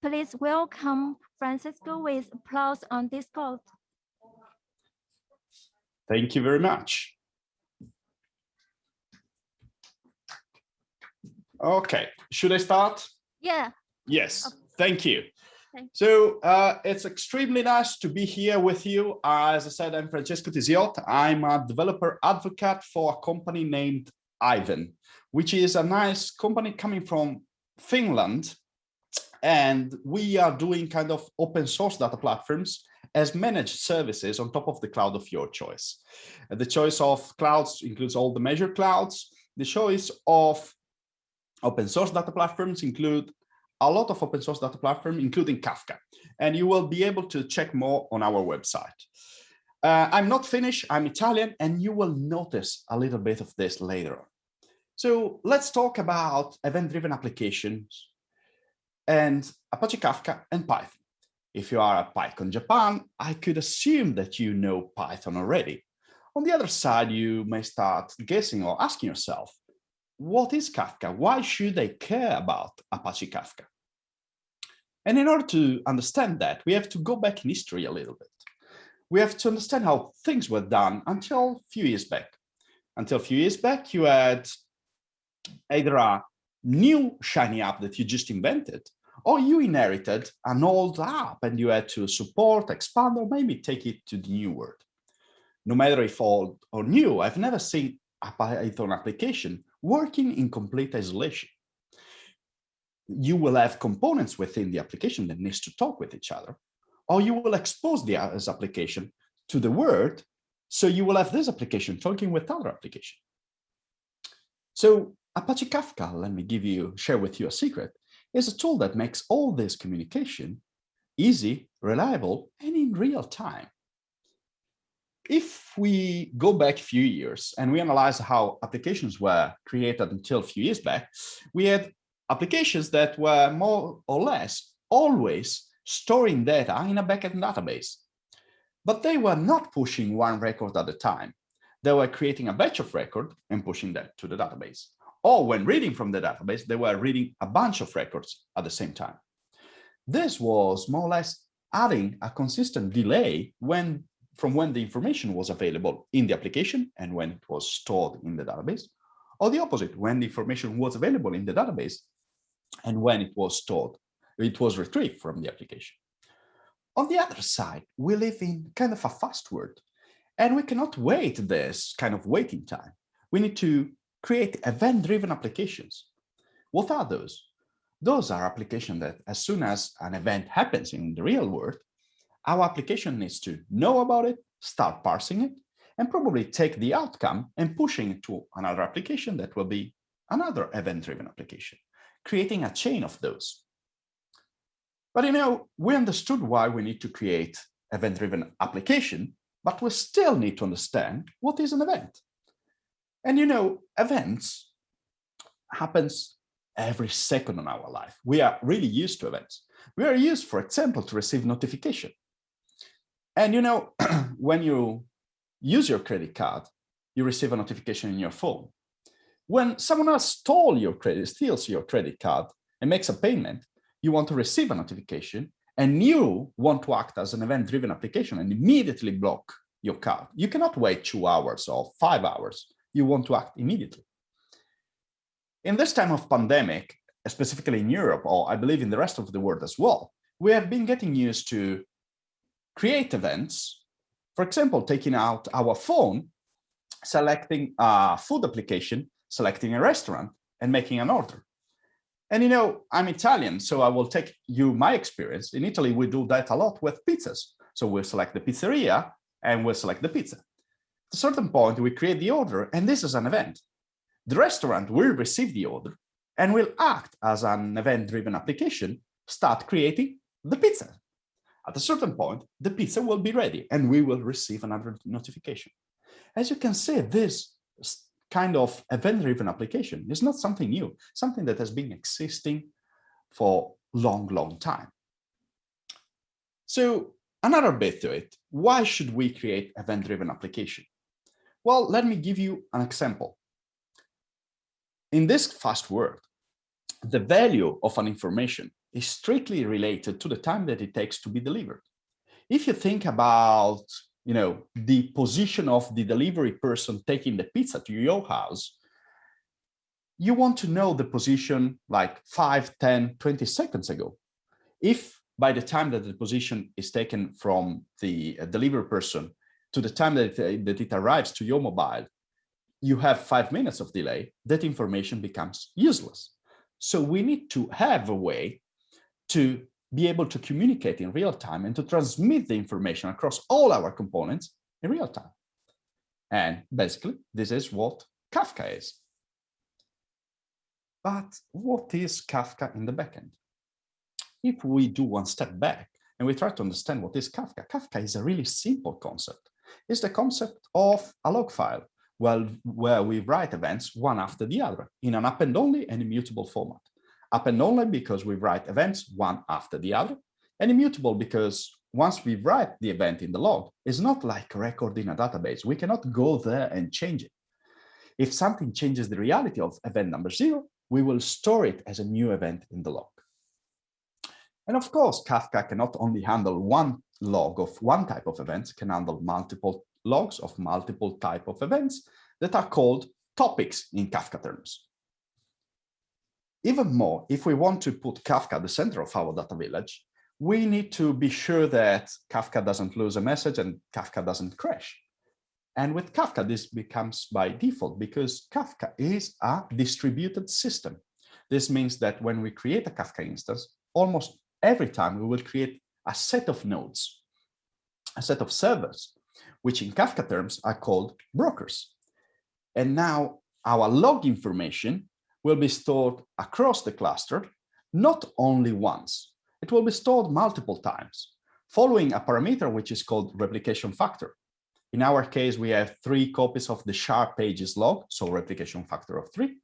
Please welcome Francisco with applause on Discord. Thank you very much. Okay, should I start? Yeah, Yes, thank you. So uh, it's extremely nice to be here with you. As I said, I'm Francesco Tisiot. I'm a developer advocate for a company named Aiven, which is a nice company coming from Finland. And we are doing kind of open source data platforms as managed services on top of the cloud of your choice. The choice of clouds includes all the major clouds. The choice of open source data platforms include a lot of open source data platform, including Kafka, and you will be able to check more on our website. Uh, I'm not Finnish, I'm Italian, and you will notice a little bit of this later on. So let's talk about event-driven applications and Apache Kafka and Python. If you are at PyCon Japan, I could assume that you know Python already. On the other side, you may start guessing or asking yourself, what is Kafka? Why should they care about Apache Kafka? And in order to understand that, we have to go back in history a little bit. We have to understand how things were done until a few years back. Until a few years back, you had either a new shiny app that you just invented, or you inherited an old app and you had to support, expand, or maybe take it to the new world. No matter if old or new, I've never seen a Python application working in complete isolation. You will have components within the application that needs to talk with each other, or you will expose the application to the world. So you will have this application talking with other application. So Apache Kafka, let me give you, share with you a secret, is a tool that makes all this communication easy, reliable, and in real time if we go back a few years and we analyze how applications were created until a few years back, we had applications that were more or less always storing data in a backend database. But they were not pushing one record at a time. They were creating a batch of record and pushing that to the database. Or when reading from the database, they were reading a bunch of records at the same time. This was more or less adding a consistent delay when from when the information was available in the application and when it was stored in the database, or the opposite, when the information was available in the database and when it was stored, it was retrieved from the application. On the other side, we live in kind of a fast world, and we cannot wait this kind of waiting time. We need to create event-driven applications. What are those? Those are applications that as soon as an event happens in the real world, our application needs to know about it, start parsing it, and probably take the outcome and pushing it to another application that will be another event-driven application, creating a chain of those. But you know, we understood why we need to create event-driven application, but we still need to understand what is an event. And you know, events happens every second in our life. We are really used to events. We are used, for example, to receive notification. And you know, when you use your credit card, you receive a notification in your phone. When someone else stole your credit, steals your credit card and makes a payment, you want to receive a notification and you want to act as an event-driven application and immediately block your card. You cannot wait two hours or five hours. You want to act immediately. In this time of pandemic, specifically in Europe, or I believe in the rest of the world as well, we have been getting used to create events, for example, taking out our phone, selecting a food application, selecting a restaurant and making an order. And you know, I'm Italian, so I will take you my experience. In Italy, we do that a lot with pizzas. So we'll select the pizzeria and we'll select the pizza. At a certain point, we create the order and this is an event. The restaurant will receive the order and will act as an event-driven application, start creating the pizza. At a certain point, the pizza will be ready and we will receive another notification. As you can see, this kind of event-driven application is not something new, something that has been existing for long, long time. So another bit to it, why should we create event-driven application? Well, let me give you an example. In this fast world, the value of an information is strictly related to the time that it takes to be delivered. If you think about, you know, the position of the delivery person taking the pizza to your house, you want to know the position like 5, 10, 20 seconds ago. If by the time that the position is taken from the uh, delivery person to the time that, uh, that it arrives to your mobile, you have five minutes of delay, that information becomes useless. So we need to have a way to be able to communicate in real time and to transmit the information across all our components in real time. And basically, this is what Kafka is. But what is Kafka in the backend? If we do one step back and we try to understand what is Kafka, Kafka is a really simple concept. It's the concept of a log file well, where we write events one after the other in an append only and immutable format. Append only because we write events one after the other, and immutable because once we write the event in the log, it's not like a record in a database. We cannot go there and change it. If something changes the reality of event number zero, we will store it as a new event in the log. And of course, Kafka cannot only handle one log of one type of events, can handle multiple logs of multiple type of events that are called topics in Kafka terms. Even more, if we want to put Kafka at the center of our data village, we need to be sure that Kafka doesn't lose a message and Kafka doesn't crash. And with Kafka, this becomes by default because Kafka is a distributed system. This means that when we create a Kafka instance, almost every time we will create a set of nodes, a set of servers which in Kafka terms are called brokers. And now our log information will be stored across the cluster, not only once, it will be stored multiple times, following a parameter which is called replication factor. In our case, we have three copies of the sharp edges log, so replication factor of three,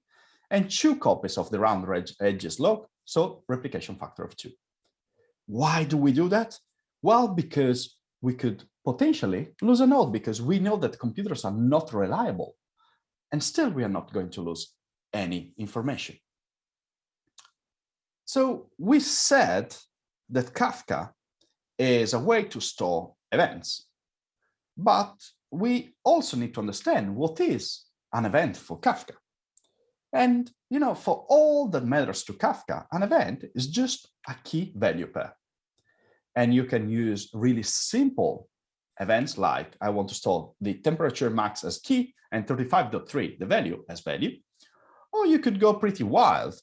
and two copies of the round edges log, so replication factor of two. Why do we do that? Well, because we could potentially lose a node because we know that computers are not reliable and still we are not going to lose any information. So we said that Kafka is a way to store events, but we also need to understand what is an event for Kafka. And, you know, for all that matters to Kafka, an event is just a key value pair. And you can use really simple events like I want to store the temperature max as key and 35.3, the value as value. Or you could go pretty wild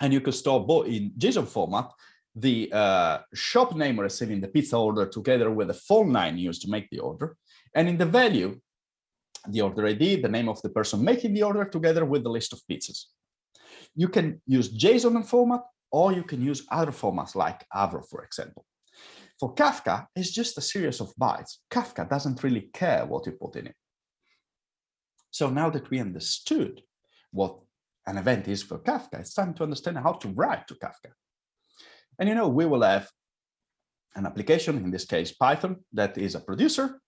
and you could store both in JSON format, the uh, shop name receiving the pizza order together with the phone line used to make the order. And in the value, the order ID, the name of the person making the order together with the list of pizzas. You can use JSON format or you can use other formats like Avro, for example. For Kafka, it's just a series of bytes. Kafka doesn't really care what you put in it. So now that we understood what an event is for Kafka, it's time to understand how to write to Kafka. And you know, we will have an application, in this case Python, that is a producer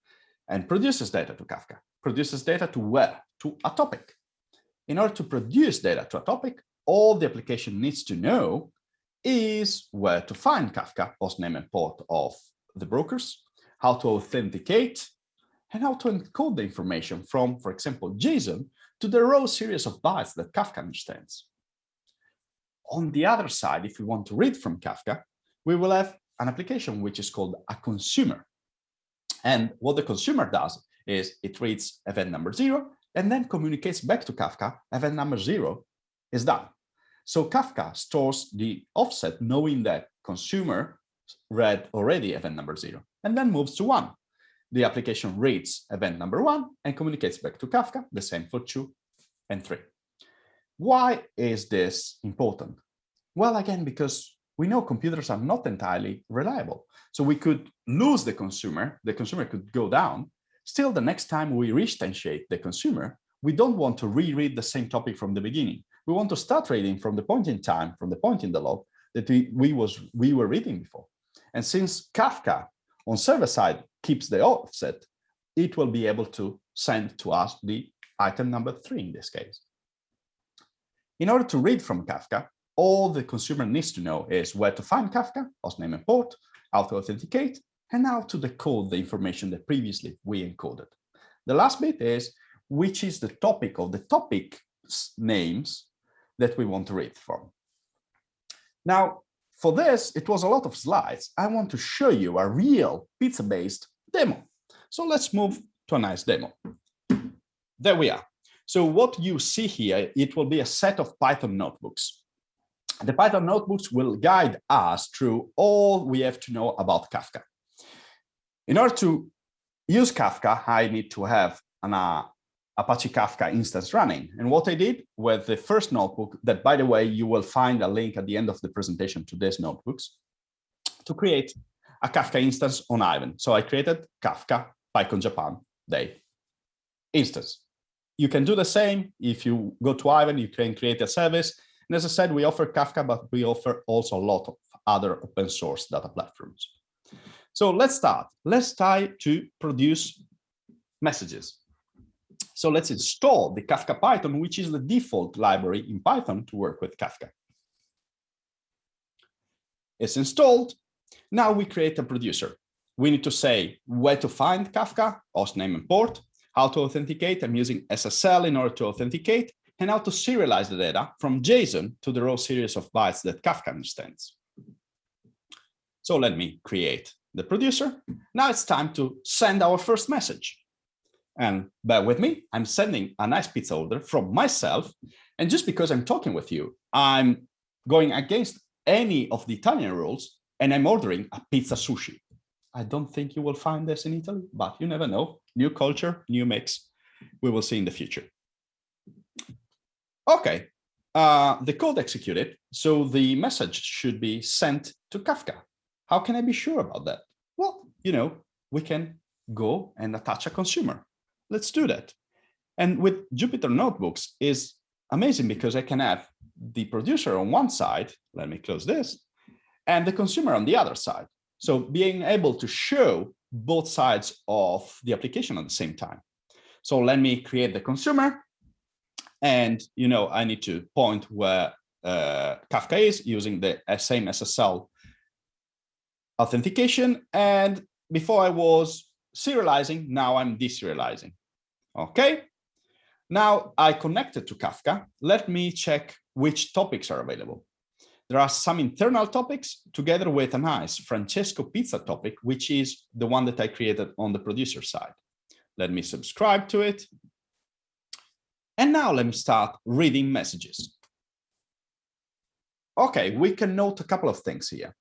and produces data to Kafka. Produces data to where? To a topic. In order to produce data to a topic, all the application needs to know is where to find Kafka, host name and port of the brokers, how to authenticate, and how to encode the information from, for example, JSON to the raw series of bytes that Kafka understands. On the other side, if we want to read from Kafka, we will have an application which is called a consumer. And what the consumer does is it reads event number zero and then communicates back to Kafka, event number zero is done. So Kafka stores the offset knowing that consumer read already event number zero and then moves to one. The application reads event number one and communicates back to Kafka, the same for two and three. Why is this important? Well, again, because we know computers are not entirely reliable. So we could lose the consumer, the consumer could go down. Still, the next time we re-instantiate the consumer, we don't want to reread the same topic from the beginning we want to start reading from the point in time, from the point in the log that we, we, was, we were reading before. And since Kafka on server side keeps the offset, it will be able to send to us the item number three in this case. In order to read from Kafka, all the consumer needs to know is where to find Kafka, hostname and port, how to authenticate, and how to decode the information that previously we encoded. The last bit is which is the topic of the topic names that we want to read from. Now, for this, it was a lot of slides. I want to show you a real pizza-based demo. So let's move to a nice demo. There we are. So what you see here, it will be a set of Python notebooks. The Python notebooks will guide us through all we have to know about Kafka. In order to use Kafka, I need to have an uh, Apache Kafka instance running. And what I did with the first notebook, that by the way, you will find a link at the end of the presentation to these notebooks, to create a Kafka instance on Aiven. So I created Kafka PyCon Japan day instance. You can do the same if you go to Aiven, you can create a service. And as I said, we offer Kafka, but we offer also a lot of other open source data platforms. So let's start. Let's try to produce messages. So let's install the Kafka Python, which is the default library in Python to work with Kafka. It's installed. Now we create a producer. We need to say where to find Kafka, host name and port, how to authenticate. I'm using SSL in order to authenticate, and how to serialize the data from JSON to the raw series of bytes that Kafka understands. So let me create the producer. Now it's time to send our first message. And bear with me, I'm sending a nice pizza order from myself. And just because I'm talking with you, I'm going against any of the Italian rules and I'm ordering a pizza sushi. I don't think you will find this in Italy, but you never know. New culture, new mix. We will see in the future. Okay, uh, the code executed, so the message should be sent to Kafka. How can I be sure about that? Well, you know, we can go and attach a consumer. Let's do that. And with Jupyter Notebooks is amazing because I can have the producer on one side, let me close this, and the consumer on the other side. So being able to show both sides of the application at the same time. So let me create the consumer and, you know, I need to point where uh, Kafka is using the same SSL authentication. And before I was serializing, now I'm deserializing. Okay. Now I connected to Kafka. Let me check which topics are available. There are some internal topics together with a nice Francesco pizza topic, which is the one that I created on the producer side. Let me subscribe to it. And now let me start reading messages. Okay, we can note a couple of things here.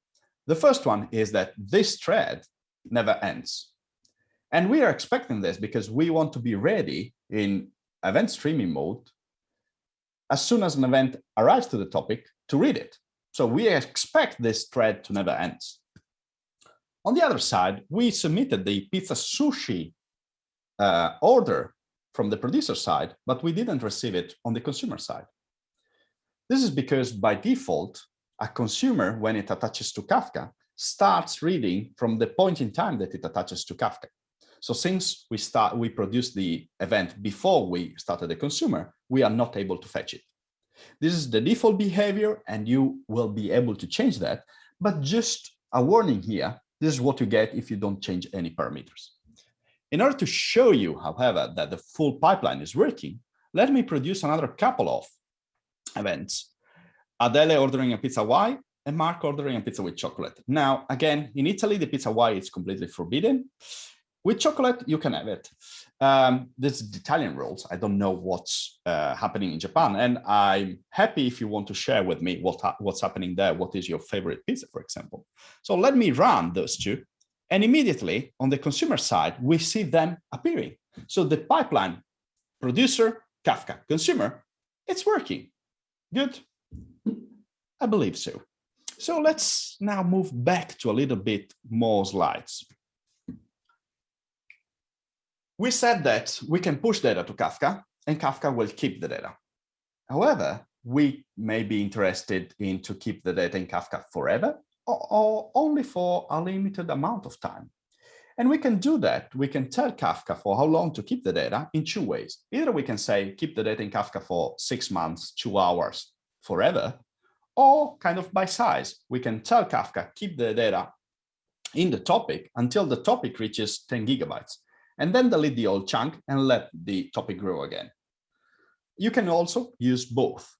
The first one is that this thread never ends. And we are expecting this because we want to be ready in event streaming mode as soon as an event arrives to the topic to read it. So we expect this thread to never end. On the other side, we submitted the pizza sushi uh, order from the producer side, but we didn't receive it on the consumer side. This is because by default, a consumer, when it attaches to Kafka, starts reading from the point in time that it attaches to Kafka. So since we start, we produce the event before we started the consumer, we are not able to fetch it. This is the default behavior and you will be able to change that. But just a warning here, this is what you get if you don't change any parameters. In order to show you, however, that the full pipeline is working, let me produce another couple of events. Adele ordering a pizza Y and Mark ordering a pizza with chocolate. Now, again, in Italy, the pizza Y is completely forbidden. With chocolate, you can have it. Um, this is Italian rules. I don't know what's uh, happening in Japan. And I'm happy if you want to share with me what what's happening there. What is your favorite pizza, for example? So let me run those two. And immediately on the consumer side, we see them appearing. So the pipeline, producer, Kafka, consumer, it's working. Good. I believe so. So let's now move back to a little bit more slides. We said that we can push data to Kafka and Kafka will keep the data. However, we may be interested in to keep the data in Kafka forever or, or only for a limited amount of time. And we can do that. We can tell Kafka for how long to keep the data in two ways. Either we can say, keep the data in Kafka for six months, two hours, forever, or kind of by size. We can tell Kafka, keep the data in the topic until the topic reaches 10 gigabytes, and then delete the old chunk and let the topic grow again. You can also use both.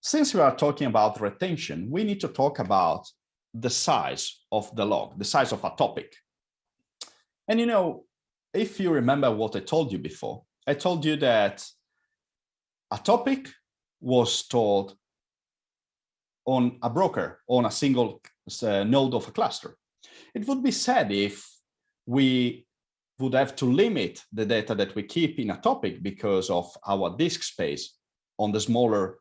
Since we are talking about retention, we need to talk about the size of the log, the size of a topic. And you know, if you remember what I told you before, I told you that a topic was stored on a broker, on a single uh, node of a cluster. It would be sad if we would have to limit the data that we keep in a topic because of our disk space on the smaller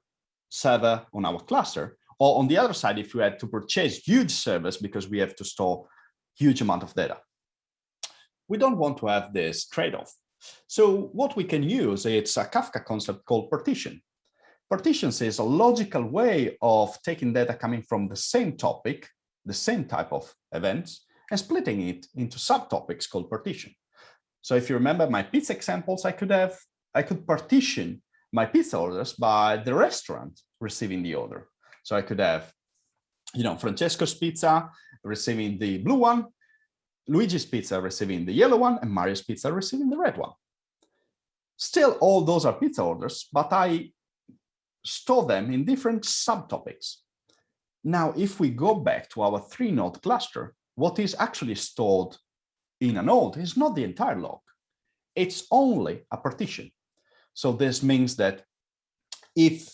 server on our cluster. Or on the other side, if we had to purchase huge servers because we have to store huge amount of data. We don't want to have this trade-off. So what we can use, it's a Kafka concept called partition. Partitions is a logical way of taking data coming from the same topic, the same type of events, and splitting it into subtopics called partition. So if you remember my pizza examples, I could have, I could partition my pizza orders by the restaurant receiving the order. So I could have, you know, Francesco's pizza receiving the blue one, Luigi's pizza receiving the yellow one, and Mario's pizza receiving the red one. Still, all those are pizza orders, but I store them in different subtopics. Now, if we go back to our three node cluster, what is actually stored in a node is not the entire log. It's only a partition. So this means that if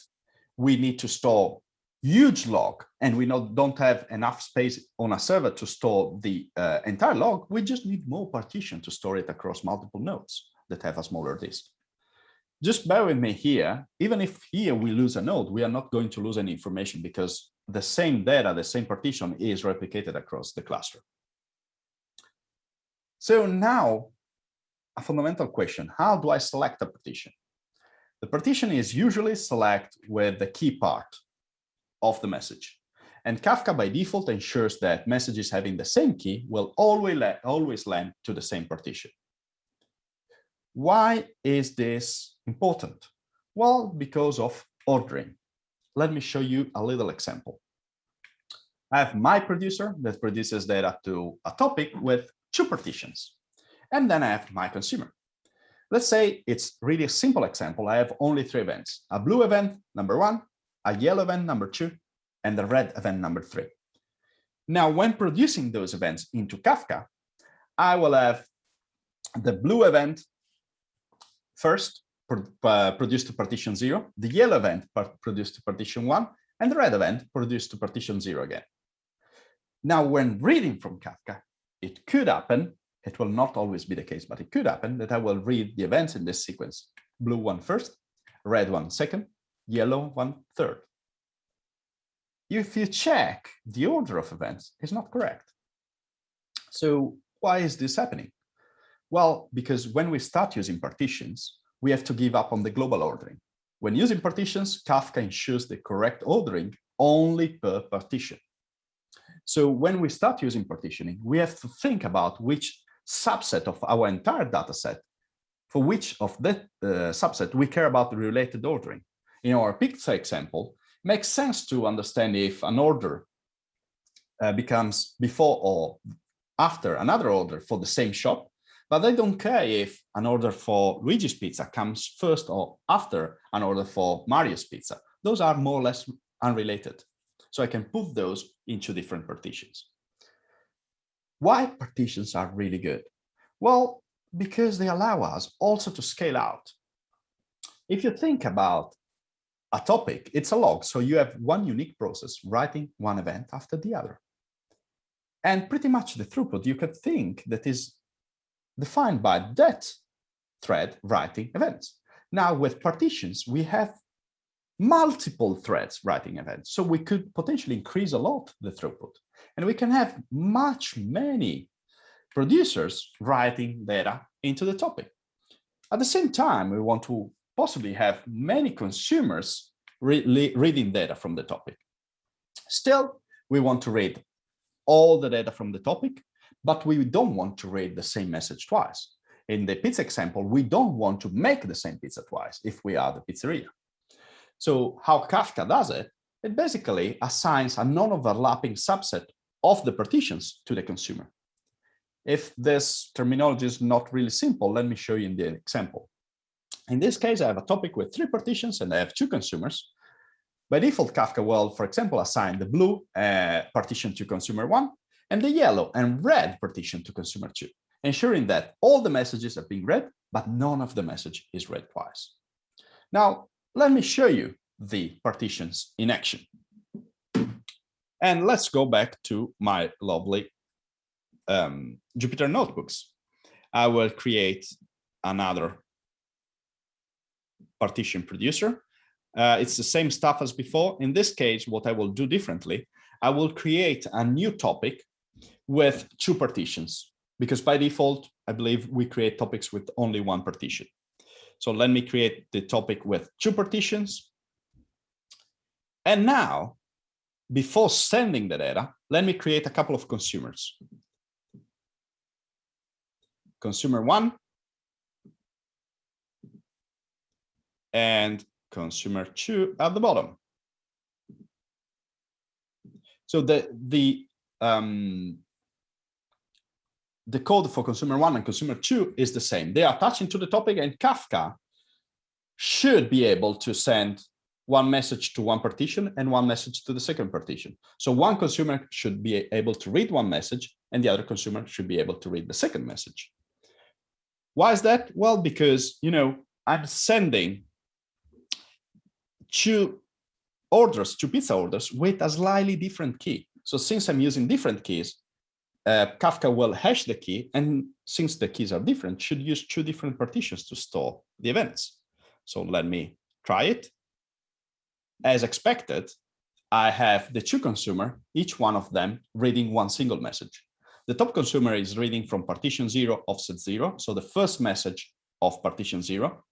we need to store huge log and we not, don't have enough space on a server to store the uh, entire log, we just need more partition to store it across multiple nodes that have a smaller disk. Just bear with me here, even if here we lose a node, we are not going to lose any information because the same data, the same partition is replicated across the cluster. So now a fundamental question, how do I select a partition? The partition is usually select with the key part of the message. And Kafka by default ensures that messages having the same key will always, always land to the same partition. Why is this important? Well, because of ordering. Let me show you a little example. I have my producer that produces data to a topic with two partitions. And then I have my consumer. Let's say it's really a simple example. I have only three events, a blue event, number one, a yellow event, number two, and the red event, number three. Now, when producing those events into Kafka, I will have the blue event first uh, produced to partition zero, the yellow event produced to partition one, and the red event produced to partition zero again. Now, when reading from Kafka, it could happen, it will not always be the case, but it could happen that I will read the events in this sequence, blue one first, red one second, yellow one third. If you check the order of events, is not correct. So why is this happening? Well, because when we start using partitions, we have to give up on the global ordering. When using partitions, Kafka ensures the correct ordering only per partition. So when we start using partitioning, we have to think about which subset of our entire data set, for which of that uh, subset we care about the related ordering. In our pizza example, makes sense to understand if an order uh, becomes before or after another order for the same shop, but I don't care if an order for Luigi's pizza comes first or after an order for Mario's pizza. Those are more or less unrelated. So I can put those into different partitions. Why partitions are really good? Well, because they allow us also to scale out. If you think about a topic, it's a log. So you have one unique process writing one event after the other. And pretty much the throughput you could think that is defined by that thread writing events. Now with partitions, we have multiple threads writing events. So we could potentially increase a lot the throughput. And we can have much many producers writing data into the topic. At the same time, we want to possibly have many consumers re reading data from the topic. Still, we want to read all the data from the topic, but we don't want to read the same message twice. In the pizza example, we don't want to make the same pizza twice if we are the pizzeria. So how Kafka does it it basically assigns a non-overlapping subset of the partitions to the consumer. If this terminology is not really simple, let me show you in the example. In this case, I have a topic with three partitions and I have two consumers. By default, Kafka will, for example, assign the blue uh, partition to consumer one and the yellow and red partition to consumer two, ensuring that all the messages are being read, but none of the message is read twice. Now, let me show you the partitions in action. And let's go back to my lovely um, Jupyter notebooks. I will create another partition producer. Uh, it's the same stuff as before. In this case, what I will do differently, I will create a new topic with two partitions because by default, I believe we create topics with only one partition. So let me create the topic with two partitions. And now, before sending the data, let me create a couple of consumers. Consumer one and consumer two at the bottom. So the the um, the code for consumer one and consumer two is the same. They are attaching to the topic and Kafka should be able to send one message to one partition and one message to the second partition. So one consumer should be able to read one message and the other consumer should be able to read the second message. Why is that? Well, because, you know, I'm sending two orders, two pizza orders with a slightly different key. So since I'm using different keys, uh, Kafka will hash the key, and since the keys are different, should use two different partitions to store the events. So let me try it. As expected, I have the two consumer, each one of them reading one single message. The top consumer is reading from partition zero, offset zero, so the first message of partition zero.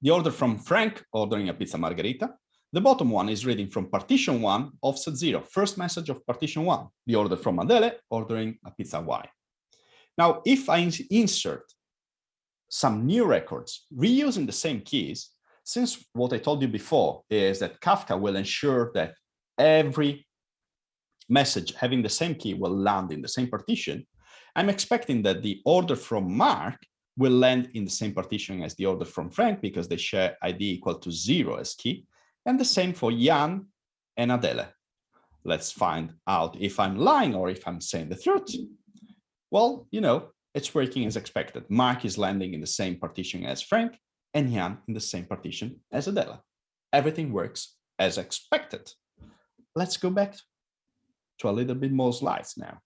The order from Frank ordering a pizza margherita, the bottom one is reading from partition one, offset zero, first message of partition one, the order from Adele ordering a pizza Y. Now, if I insert some new records reusing the same keys, since what I told you before is that Kafka will ensure that every message having the same key will land in the same partition, I'm expecting that the order from Mark will land in the same partition as the order from Frank because they share ID equal to zero as key. And the same for Jan and Adele. Let's find out if I'm lying or if I'm saying the truth. Well, you know, it's working as expected. Mark is landing in the same partition as Frank and Jan in the same partition as Adela. Everything works as expected. Let's go back to a little bit more slides now.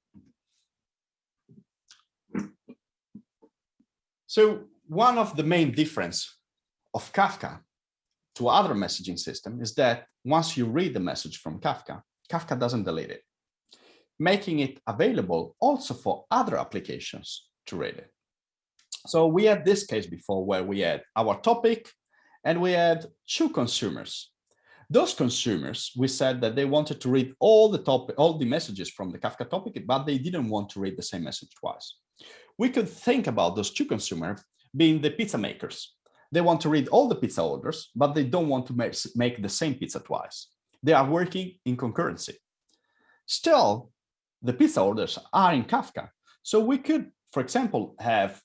So one of the main difference of Kafka to other messaging system is that once you read the message from Kafka, Kafka doesn't delete it, making it available also for other applications to read it. So we had this case before where we had our topic and we had two consumers. Those consumers, we said that they wanted to read all the topic, all the messages from the Kafka topic, but they didn't want to read the same message twice. We could think about those two consumers being the pizza makers. They want to read all the pizza orders, but they don't want to make, make the same pizza twice. They are working in concurrency. Still, the pizza orders are in Kafka. So we could, for example, have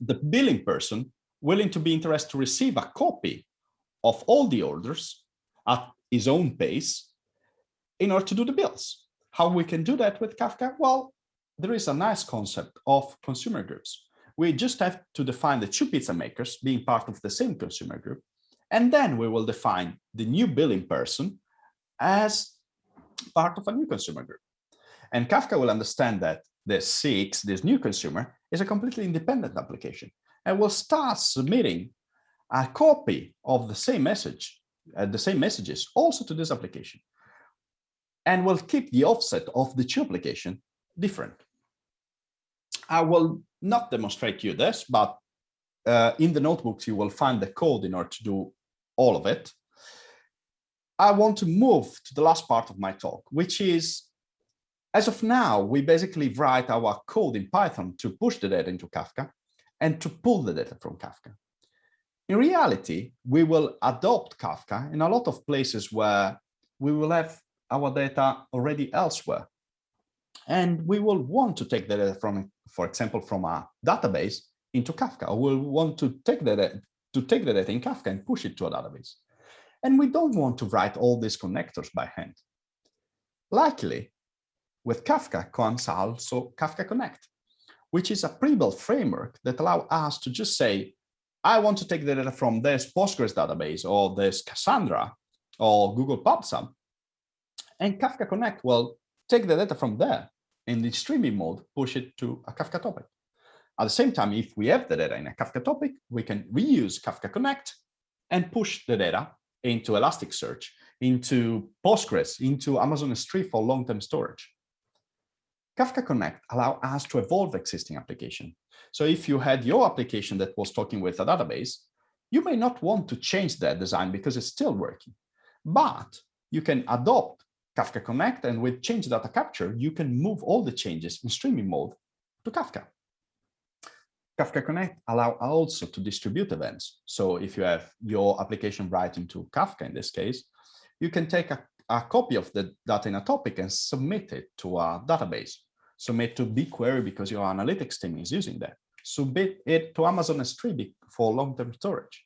the billing person willing to be interested to receive a copy of all the orders at his own pace in order to do the bills. How we can do that with Kafka? Well, there is a nice concept of consumer groups we just have to define the two pizza makers being part of the same consumer group. And then we will define the new billing person as part of a new consumer group. And Kafka will understand that the six, this new consumer, is a completely independent application and will start submitting a copy of the same message, uh, the same messages also to this application. And will keep the offset of the two application different. I will not demonstrate you this, but uh, in the notebooks, you will find the code in order to do all of it. I want to move to the last part of my talk, which is, as of now, we basically write our code in Python to push the data into Kafka and to pull the data from Kafka. In reality, we will adopt Kafka in a lot of places where we will have our data already elsewhere. And we will want to take the data from, for example, from a database into Kafka, or we'll want to take the data, to take the data in Kafka and push it to a database. And we don't want to write all these connectors by hand. Luckily, with Kafka comes also Kafka Connect, which is a pre-built framework that allow us to just say, I want to take the data from this Postgres database or this Cassandra or Google PubSub. And Kafka Connect will take the data from there in the streaming mode, push it to a Kafka topic. At the same time, if we have the data in a Kafka topic, we can reuse Kafka Connect and push the data into Elasticsearch, into Postgres, into Amazon S3 for long-term storage. Kafka Connect allow us to evolve existing application. So if you had your application that was talking with a database, you may not want to change that design because it's still working, but you can adopt Kafka Connect and with change data capture, you can move all the changes in streaming mode to Kafka. Kafka Connect allow also to distribute events. So if you have your application writing to Kafka in this case, you can take a, a copy of the data in a topic and submit it to a database. Submit to BigQuery because your analytics team is using that. Submit it to Amazon S3 for long-term storage.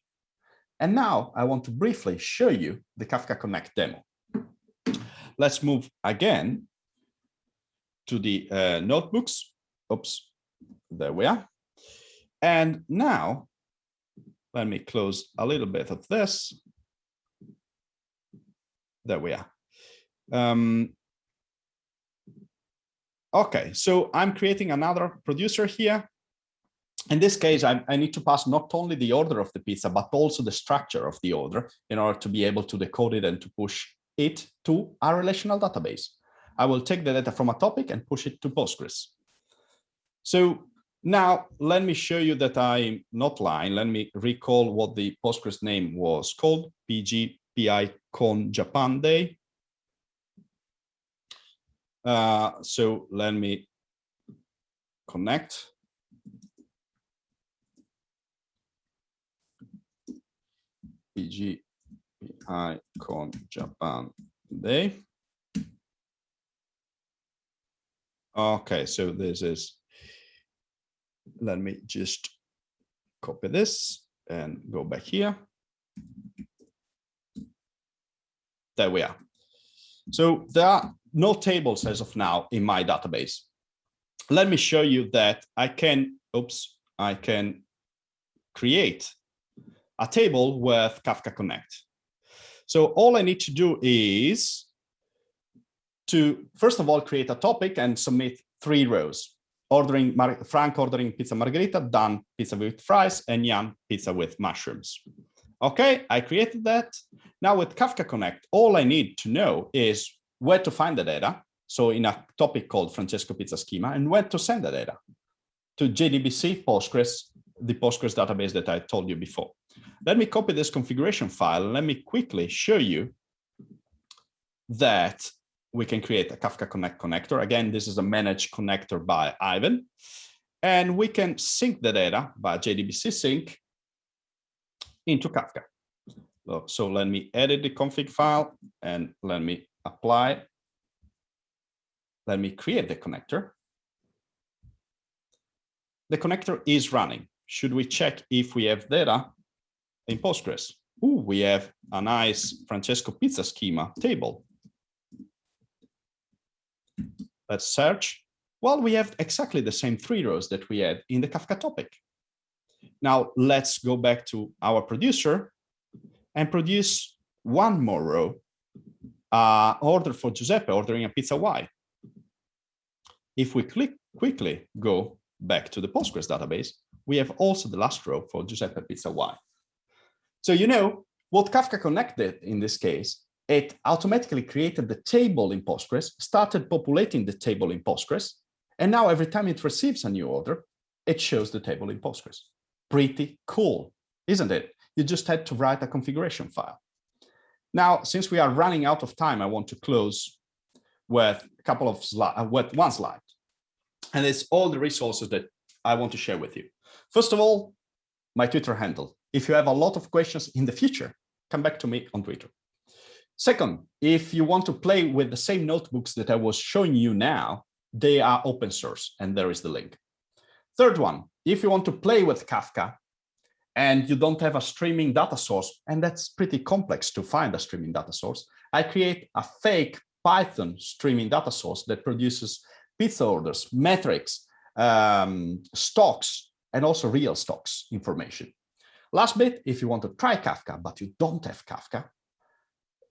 And now I want to briefly show you the Kafka Connect demo. Let's move again to the uh, notebooks. Oops, there we are. And now, let me close a little bit of this. There we are. Um, okay, so I'm creating another producer here. In this case, I, I, need to pass not only the order of the pizza, but also the structure of the order in order to be able to decode it and to push it to a relational database. I will take the data from a topic and push it to Postgres. So now, let me show you that I'm not lying. Let me recall what the Postgres name was called, PG PyCon Japan Day. Uh, so let me connect. PGPI Con Japan Day. Okay, so this is let me just copy this and go back here. There we are. So there are no tables as of now in my database. Let me show you that I can, oops, I can create a table with Kafka Connect. So all I need to do is to, first of all, create a topic and submit three rows ordering Frank ordering pizza margherita, Dan pizza with fries, and Jan pizza with mushrooms. Okay, I created that. Now with Kafka Connect, all I need to know is where to find the data. So in a topic called Francesco Pizza Schema and where to send the data to JDBC Postgres, the Postgres database that I told you before. Let me copy this configuration file. Let me quickly show you that we can create a Kafka Connect connector. Again, this is a managed connector by Aiven. And we can sync the data by JDBC sink into Kafka. So, let me edit the config file and let me apply. Let me create the connector. The connector is running. Should we check if we have data in Postgres? Ooh, we have a nice Francesco pizza schema table Let's search. Well, we have exactly the same three rows that we had in the Kafka topic. Now let's go back to our producer and produce one more row, uh, order for Giuseppe ordering a pizza Y. If we click quickly go back to the Postgres database, we have also the last row for Giuseppe pizza Y. So you know what Kafka connected in this case it automatically created the table in Postgres, started populating the table in Postgres, and now every time it receives a new order, it shows the table in Postgres. Pretty cool, isn't it? You just had to write a configuration file. Now, since we are running out of time, I want to close with a couple of slides, uh, with one slide. And it's all the resources that I want to share with you. First of all, my Twitter handle, if you have a lot of questions in the future, come back to me on Twitter. Second, if you want to play with the same notebooks that I was showing you now, they are open source and there is the link. Third one, if you want to play with Kafka and you don't have a streaming data source, and that's pretty complex to find a streaming data source, I create a fake Python streaming data source that produces pizza orders, metrics, um, stocks, and also real stocks information. Last bit, if you want to try Kafka, but you don't have Kafka,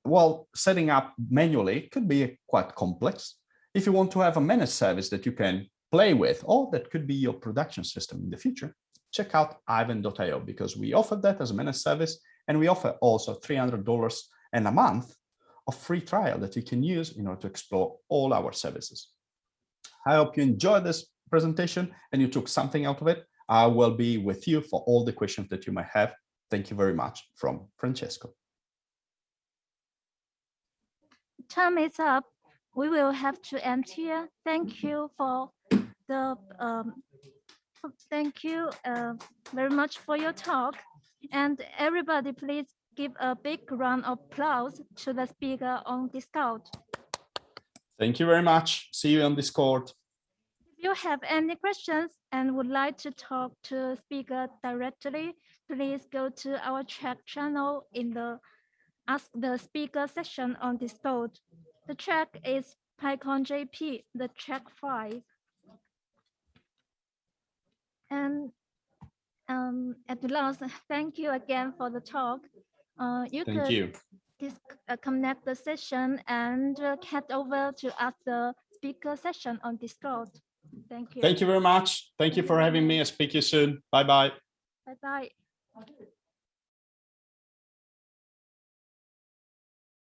well, setting up manually could be quite complex. If you want to have a managed service that you can play with, or that could be your production system in the future, check out aiven.io because we offer that as a managed service and we offer also $300 and a month of free trial that you can use in order to explore all our services. I hope you enjoyed this presentation and you took something out of it. I will be with you for all the questions that you might have. Thank you very much from Francesco. Time is up. We will have to end here. Thank you for the um, thank you uh, very much for your talk. And everybody, please give a big round of applause to the speaker on Discord. Thank you very much. See you on Discord. If you have any questions and would like to talk to speaker directly, please go to our chat channel in the Ask the Speaker section on Discord. The track is PyCon JP, the track five. And um, at the last, thank you again for the talk. Uh, you Thank could you. disconnect the session and uh, head over to ask the speaker session on Discord. Thank you. Thank you very much. Thank you for having me. I'll speak to you soon. Bye bye. Bye bye.